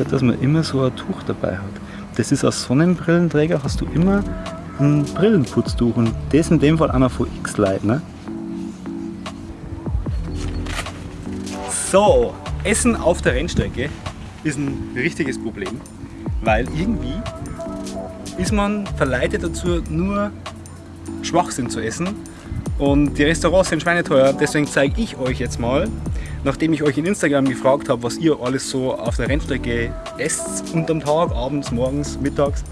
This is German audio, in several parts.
gehört, dass man immer so ein Tuch dabei hat. Das ist als Sonnenbrillenträger, hast du immer ein Brillenputztuch und das in dem Fall einer von X-Light. Ne? So, Essen auf der Rennstrecke ist ein richtiges Problem, weil irgendwie ist man verleitet dazu, nur Schwachsinn zu essen und die Restaurants sind schweineteuer, deswegen zeige ich euch jetzt mal, nachdem ich euch in Instagram gefragt habe, was ihr alles so auf der Rennstrecke esst unterm Tag, abends, morgens, mittags,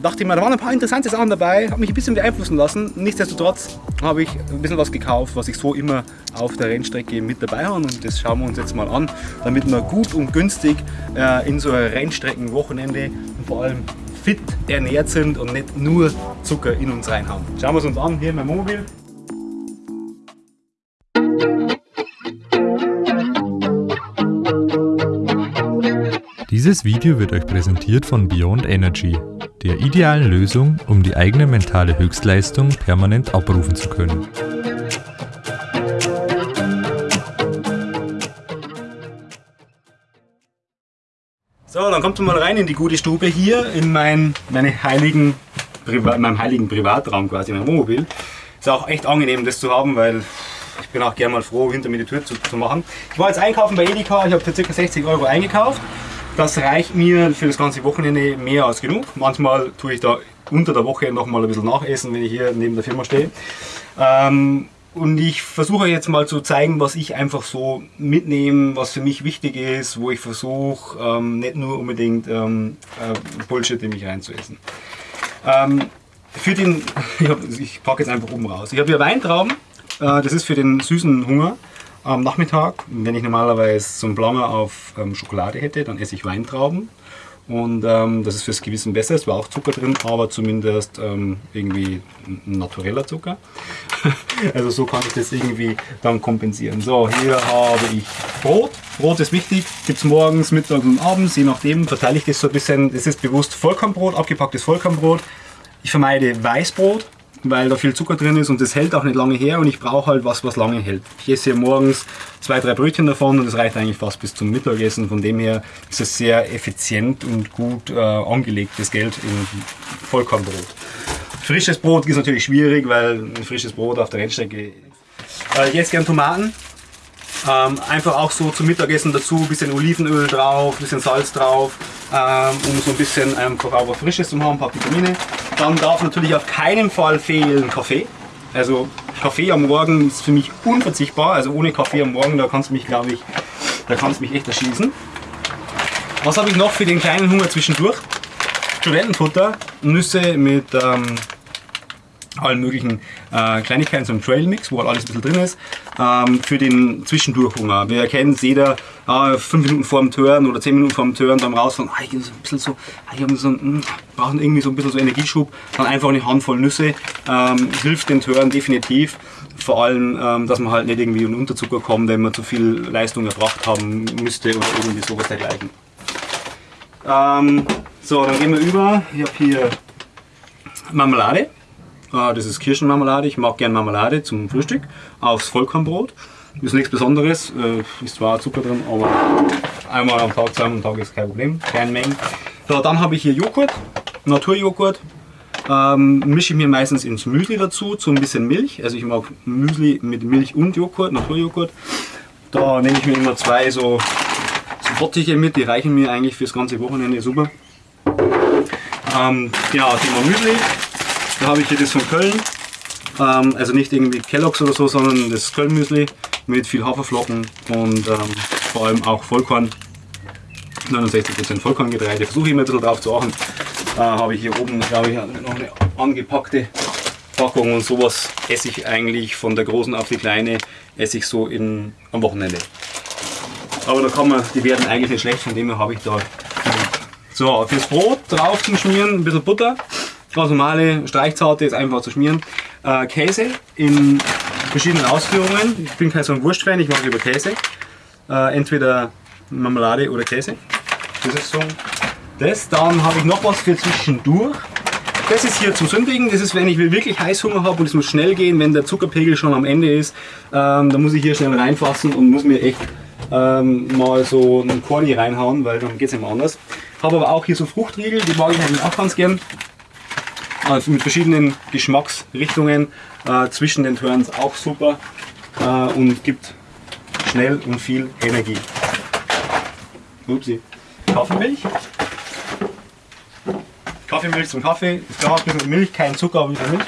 dachte ich mir, da waren ein paar interessante Sachen dabei, habe mich ein bisschen beeinflussen lassen. Nichtsdestotrotz habe ich ein bisschen was gekauft, was ich so immer auf der Rennstrecke mit dabei habe und das schauen wir uns jetzt mal an, damit wir gut und günstig äh, in so ein Rennstreckenwochenende und vor allem fit ernährt sind und nicht nur Zucker in uns reinhauen. Schauen wir es uns an, hier in meinem Mobil. Dieses Video wird euch präsentiert von Beyond Energy, der idealen Lösung, um die eigene mentale Höchstleistung permanent abrufen zu können. So, dann kommt mal rein in die gute Stube hier in mein, meine heiligen, meinem heiligen Privatraum quasi, mein Wohnmobil. Ist auch echt angenehm das zu haben, weil ich bin auch gerne mal froh, hinter mir die Tür zu, zu machen. Ich war jetzt einkaufen bei Edeka, ich habe für ca. 60 Euro eingekauft. Das reicht mir für das ganze Wochenende mehr als genug. Manchmal tue ich da unter der Woche noch mal ein bisschen nachessen, wenn ich hier neben der Firma stehe. Ähm, und ich versuche jetzt mal zu zeigen, was ich einfach so mitnehme, was für mich wichtig ist, wo ich versuche, ähm, nicht nur unbedingt ähm, äh, Bullshit in mich reinzuessen. Ähm, für den, ich, ich packe jetzt einfach oben raus. Ich habe hier Weintrauben, äh, das ist für den süßen Hunger am Nachmittag. Wenn ich normalerweise so einen Blanner auf ähm, Schokolade hätte, dann esse ich Weintrauben. Und ähm, das ist fürs Gewissen besser, es war auch Zucker drin, aber zumindest ähm, irgendwie ein natureller Zucker. also so kann ich das irgendwie dann kompensieren. So, hier habe ich Brot. Brot ist wichtig, gibt es morgens, mittags und abends, je nachdem verteile ich das so ein bisschen. Das ist bewusst Vollkornbrot, abgepacktes Vollkornbrot. Ich vermeide Weißbrot, weil da viel Zucker drin ist und das hält auch nicht lange her und ich brauche halt was, was lange hält. Ich esse hier morgens zwei, drei Brötchen davon und das reicht eigentlich fast bis zum Mittagessen. Von dem her ist es sehr effizient und gut äh, angelegtes Geld in Vollkornbrot. Frisches Brot ist natürlich schwierig, weil ein frisches Brot auf der Rennstrecke. Äh, jetzt gern Tomaten. Ähm, einfach auch so zum Mittagessen dazu, bisschen Olivenöl drauf, bisschen Salz drauf, ähm, um so ein bisschen was Frisches zu haben, ein paar Vitamine. Dann darf natürlich auf keinen Fall fehlen Kaffee. Also Kaffee am Morgen ist für mich unverzichtbar. Also ohne Kaffee am Morgen, da kannst du mich, glaube ich, da kannst du mich echt erschießen. Was habe ich noch für den kleinen Hunger zwischendurch? Studentenfutter, Nüsse mit ähm, allen möglichen äh, Kleinigkeiten, so ein Trailmix, wo halt alles ein bisschen drin ist, ähm, für den Zwischendurchhunger. Wir erkennen jeder, äh, fünf Minuten vor dem Turn oder zehn Minuten vor dem Turn, dann rausfahren, ah, ich so ein bisschen so, ah, so, mh, brauchen irgendwie so ein bisschen so Energieschub, dann einfach eine Handvoll Nüsse, ähm, hilft den Turn definitiv. Vor allem, ähm, dass man halt nicht irgendwie in Unterzucker kommt, wenn man zu viel Leistung erbracht haben müsste oder irgendwie sowas dergleichen. Ähm, so, dann gehen wir über. Ich habe hier Marmelade. Ah, das ist Kirschenmarmelade. Ich mag gerne Marmelade zum Frühstück aufs Vollkornbrot. Ist nichts Besonderes, äh, ist zwar Zucker drin, aber einmal am Tag, zweimal am Tag ist kein Problem, keine Mengen. So, dann habe ich hier Joghurt, Naturjoghurt. Ähm, mische ich mir meistens ins Müsli dazu, zu ein bisschen Milch. Also ich mag Müsli mit Milch und Joghurt, Naturjoghurt. Da nehme ich mir immer zwei so, so Bottiche mit, die reichen mir eigentlich fürs ganze Wochenende super. Ähm, genau, Thema Müsli. Da habe ich hier das von Köln. Ähm, also nicht irgendwie Kelloggs oder so, sondern das Köln-Müsli mit viel Haferflocken und ähm, vor allem auch Vollkorn. 69% Vollkorngetreide. Versuche ich immer ein bisschen drauf zu achten. Äh, habe ich hier oben, glaube ich, noch eine angepackte Packung und sowas esse ich eigentlich von der großen auf die kleine, esse ich so in, am Wochenende. Aber da kann man, die werden eigentlich nicht schlecht, von dem her habe ich da. So, fürs Brot drauf zum Schmieren ein bisschen Butter. Ganz normale Streichzarte ist einfach zu schmieren. Äh, Käse in verschiedenen Ausführungen. Ich bin kein so ein Wurstfan, ich mache lieber Käse. Äh, entweder Marmelade oder Käse. Das ist so. Das. Dann habe ich noch was für zwischendurch. Das ist hier zum Sündigen. Das ist, wenn ich wirklich Heißhunger habe und es muss schnell gehen, wenn der Zuckerpegel schon am Ende ist. Ähm, dann muss ich hier schnell reinfassen und muss mir echt ähm, mal so einen Corny reinhauen, weil dann geht es mehr anders. Habe aber auch hier so Fruchtriegel, die mag ich eigentlich auch ganz gern. Also mit verschiedenen Geschmacksrichtungen äh, zwischen den Turns auch super äh, und gibt schnell und viel Energie. Upsi. Kaffeemilch. Kaffeemilch zum Kaffee. Ist klar, ein bisschen Milch, kein Zucker, aber ein bisschen Milch.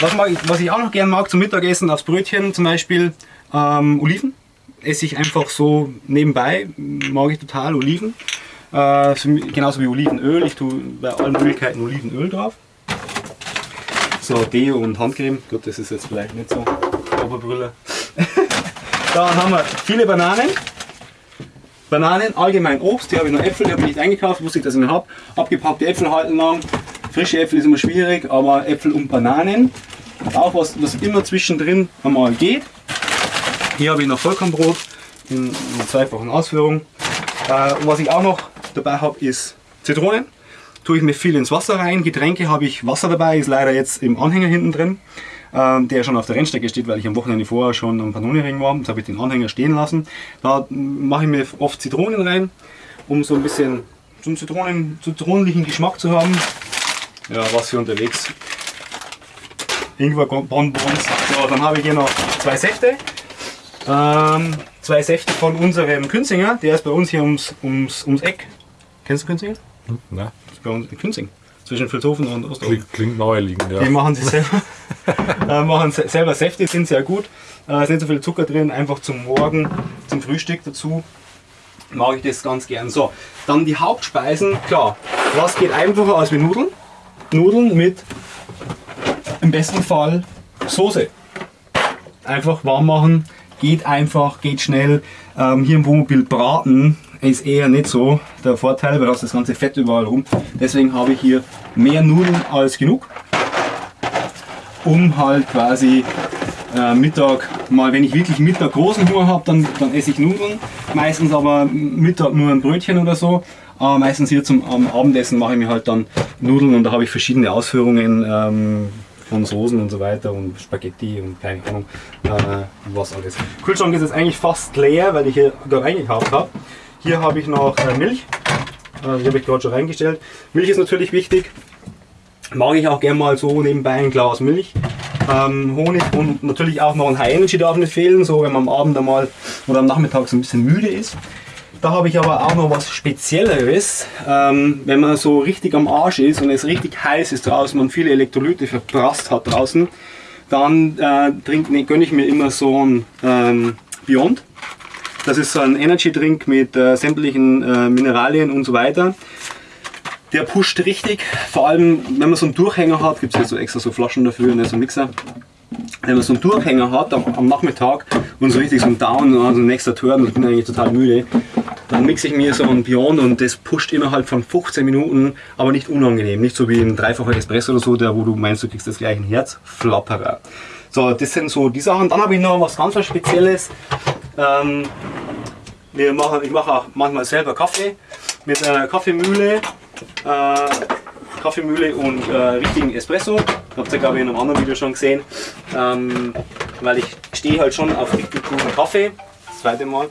Was, mag ich, was ich auch noch gerne mag zum Mittagessen aufs Brötchen zum Beispiel ähm, Oliven. Esse ich einfach so nebenbei, mag ich total Oliven. Äh, genauso wie Olivenöl. Ich tue bei allen Möglichkeiten Olivenöl drauf. So, Deo und Handcreme. Gut, das ist jetzt vielleicht nicht so Oberbrüller. Dann haben wir viele Bananen. Bananen, allgemein Obst. Hier habe ich noch Äpfel, die habe ich nicht eingekauft, wusste ich, dass ich noch habe. Abgepackte Äpfel halten lang. Frische Äpfel ist immer schwierig, aber Äpfel und Bananen. Auch was, was immer zwischendrin einmal geht. Hier habe ich noch Vollkornbrot in, in zweifachen Ausführung. Äh, und was ich auch noch dabei habe, ist Zitronen tue ich mir viel ins Wasser rein. Getränke habe ich Wasser dabei, ist leider jetzt im Anhänger hinten drin, äh, der schon auf der Rennstrecke steht, weil ich am Wochenende vorher schon am Pannoniring war. Jetzt habe ich den Anhänger stehen lassen. Da mache ich mir oft Zitronen rein, um so ein bisschen so Zitronen, zitronenlichen Geschmack zu haben. Ja, was hier unterwegs. Ingwer Bonbons. So, dann habe ich hier noch zwei Säfte. Ähm, zwei Säfte von unserem Künzinger, der ist bei uns hier ums, ums, ums Eck. Kennst du Künzinger? Hm, ne bei uns in Künzing, zwischen Vilshofen und Osterhofen. Klingt, klingt naheliegend, ja. Die machen sie selber, äh, machen selber Säfte, sind sehr gut. Äh, ist nicht so viel Zucker drin, einfach zum Morgen, zum Frühstück dazu mag ich das ganz gern. So, dann die Hauptspeisen. Klar, was geht einfacher als mit Nudeln? Nudeln mit im besten Fall Soße. Einfach warm machen, geht einfach, geht schnell. Ähm, hier im Wohnmobil braten ist eher nicht so der Vorteil, weil da ist das ganze Fett überall rum. Deswegen habe ich hier mehr Nudeln als genug, um halt quasi äh, Mittag mal, wenn ich wirklich Mittag großen Hunger habe, dann, dann esse ich Nudeln. Meistens aber Mittag nur ein Brötchen oder so. Aber meistens hier zum am Abendessen mache ich mir halt dann Nudeln und da habe ich verschiedene Ausführungen ähm, von Soßen und so weiter und Spaghetti und keine Ahnung äh, was alles. Kühlschrank ist jetzt eigentlich fast leer, weil ich hier da reingekauft habe. Hier habe ich noch äh, Milch. Äh, die habe ich gerade schon reingestellt. Milch ist natürlich wichtig. Mag ich auch gerne mal so nebenbei ein Glas Milch. Ähm, Honig und natürlich auch noch ein High Energy darf nicht fehlen, so wenn man am Abend einmal oder am Nachmittag so ein bisschen müde ist. Da habe ich aber auch noch was Spezielleres. Ähm, wenn man so richtig am Arsch ist und es richtig heiß ist draußen und viele Elektrolyte verprasst hat draußen, dann äh, trink, ne, gönne ich mir immer so ein ähm, Beyond. Das ist so ein Energy Drink mit äh, sämtlichen äh, Mineralien und so weiter. Der pusht richtig, vor allem wenn man so einen Durchhänger hat, gibt es hier so extra so Flaschen dafür, ne, so Mixer. Wenn man so einen Durchhänger hat am, am Nachmittag und so richtig so ein Down, also nächster Turn und ich bin eigentlich total müde, dann mixe ich mir so ein Beyond und das pusht innerhalb von 15 Minuten, aber nicht unangenehm. Nicht so wie ein dreifacher Espresso oder so, der, wo du meinst, du kriegst das gleich ein Herzflatterer. So, das sind so die Sachen. Dann habe ich noch was ganz was Spezielles. Ähm, wir machen, ich mache auch manchmal selber Kaffee mit einer Kaffeemühle. Äh, Kaffeemühle und äh, richtigen Espresso. Habt ihr glaube ich in einem anderen Video schon gesehen. Ähm, weil ich stehe halt schon auf richtig guten Kaffee. Das zweite Mal.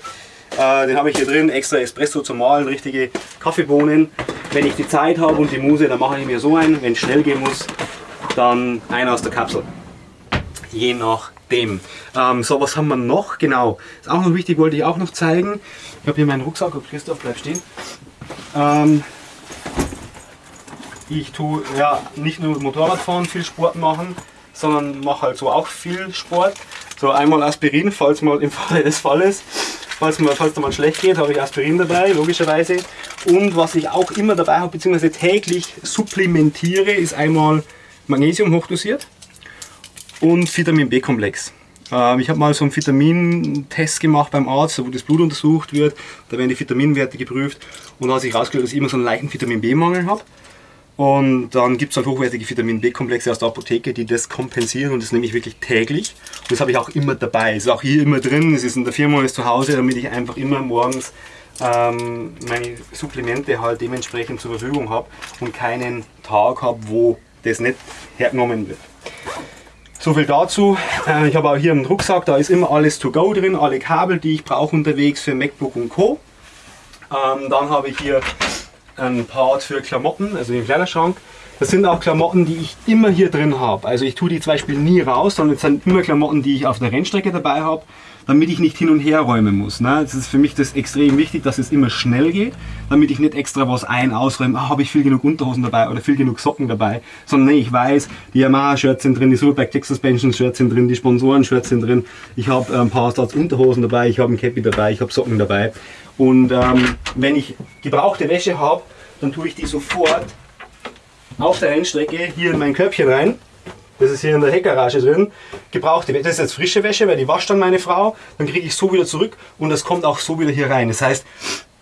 Äh, den habe ich hier drin, extra Espresso zum Malen, richtige Kaffeebohnen. Wenn ich die Zeit habe und die Muse, dann mache ich mir so einen. Wenn es schnell gehen muss, dann einer aus der Kapsel. Je nach dem. Ähm, so, was haben wir noch? Genau, ist auch noch wichtig, wollte ich auch noch zeigen. Ich habe hier meinen Rucksack, Christoph bleibt stehen. Ähm, ich tue ja nicht nur Motorradfahren, viel Sport machen, sondern mache halt so auch viel Sport. So einmal Aspirin, falls mal im Falle des Falles, falls mal, falls mal schlecht geht, habe ich Aspirin dabei, logischerweise. Und was ich auch immer dabei habe, beziehungsweise täglich supplementiere, ist einmal Magnesium hochdosiert und Vitamin B-Komplex. Ähm, ich habe mal so einen Vitamintest gemacht beim Arzt, wo das Blut untersucht wird. Da werden die Vitaminwerte geprüft und da hat sich herausgestellt, dass ich immer so einen leichten Vitamin B-Mangel habe. Und dann gibt es halt hochwertige Vitamin B-Komplexe aus der Apotheke, die das kompensieren und das nehme ich wirklich täglich. Und das habe ich auch immer dabei. Ist auch hier immer drin, es ist in der Firma, ist zu Hause, damit ich einfach immer morgens ähm, meine Supplemente halt dementsprechend zur Verfügung habe und keinen Tag habe, wo das nicht hergenommen wird. So viel dazu. Äh, ich habe auch hier einen Rucksack, da ist immer alles to go drin, alle Kabel, die ich brauche unterwegs für MacBook und Co. Ähm, dann habe ich hier einen Part für Klamotten, also den Kleiderschrank. Das sind auch Klamotten, die ich immer hier drin habe. Also ich tue die zum Beispiel nie raus, sondern es sind immer Klamotten, die ich auf der Rennstrecke dabei habe, damit ich nicht hin und her räumen muss. Ne? Das ist für mich das extrem wichtig, dass es immer schnell geht, damit ich nicht extra was ein ausräume, ah, habe ich viel genug Unterhosen dabei oder viel genug Socken dabei, sondern nee, ich weiß, die Yamaha-Shirts sind drin, die Superbike Tech Suspension-Shirts sind drin, die Sponsoren-Shirts sind drin, ich habe ein paar Satz Unterhosen dabei, ich habe ein Cappy dabei, ich habe Socken dabei und ähm, wenn ich gebrauchte Wäsche habe, dann tue ich die sofort auf der Rennstrecke hier in mein Körbchen rein. Das ist hier in der Heckgarage drin. Gebrauchte Wäsche, das ist jetzt frische Wäsche, weil die wascht dann meine Frau. Dann kriege ich so wieder zurück und das kommt auch so wieder hier rein. Das heißt,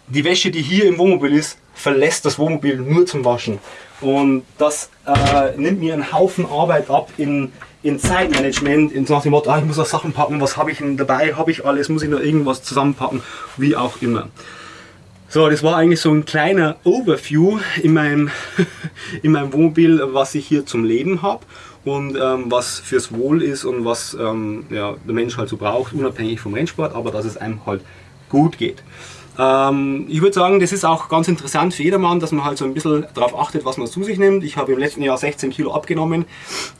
die Wäsche, die hier im Wohnmobil ist, verlässt das Wohnmobil nur zum Waschen. Und das äh, nimmt mir einen Haufen Arbeit ab in, in Zeitmanagement, in, nach dem Motto, ah, ich muss auch Sachen packen, was habe ich denn dabei, habe ich alles, muss ich noch irgendwas zusammenpacken, wie auch immer. So, das war eigentlich so ein kleiner Overview in meinem, in meinem Wohnmobil, was ich hier zum Leben habe und ähm, was fürs Wohl ist und was ähm, ja, der Mensch halt so braucht, unabhängig vom Rennsport, aber dass es einem halt gut geht. Ähm, ich würde sagen, das ist auch ganz interessant für jedermann, dass man halt so ein bisschen darauf achtet, was man zu sich nimmt. Ich habe im letzten Jahr 16 Kilo abgenommen.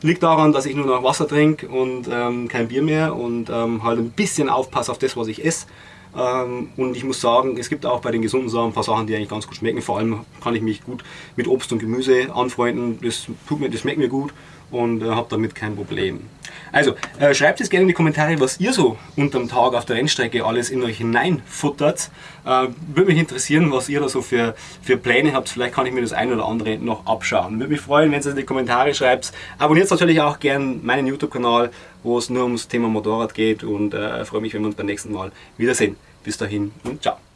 Liegt daran, dass ich nur noch Wasser trinke und ähm, kein Bier mehr und ähm, halt ein bisschen aufpasse auf das, was ich esse. Ähm, und ich muss sagen, es gibt auch bei den gesunden Sachen ein paar Sachen, die eigentlich ganz gut schmecken. Vor allem kann ich mich gut mit Obst und Gemüse anfreunden. Das, tut mir, das schmeckt mir gut und äh, habe damit kein Problem. Also äh, schreibt es gerne in die Kommentare, was ihr so unterm Tag auf der Rennstrecke alles in euch hineinfuttert. Äh, Würde mich interessieren, was ihr da so für, für Pläne habt. Vielleicht kann ich mir das ein oder andere noch abschauen. Würde mich freuen, wenn ihr es in die Kommentare schreibt. Abonniert natürlich auch gerne meinen YouTube-Kanal, wo es nur ums Thema Motorrad geht und äh, freue mich, wenn wir uns beim nächsten Mal wiedersehen. Bis dahin und ciao.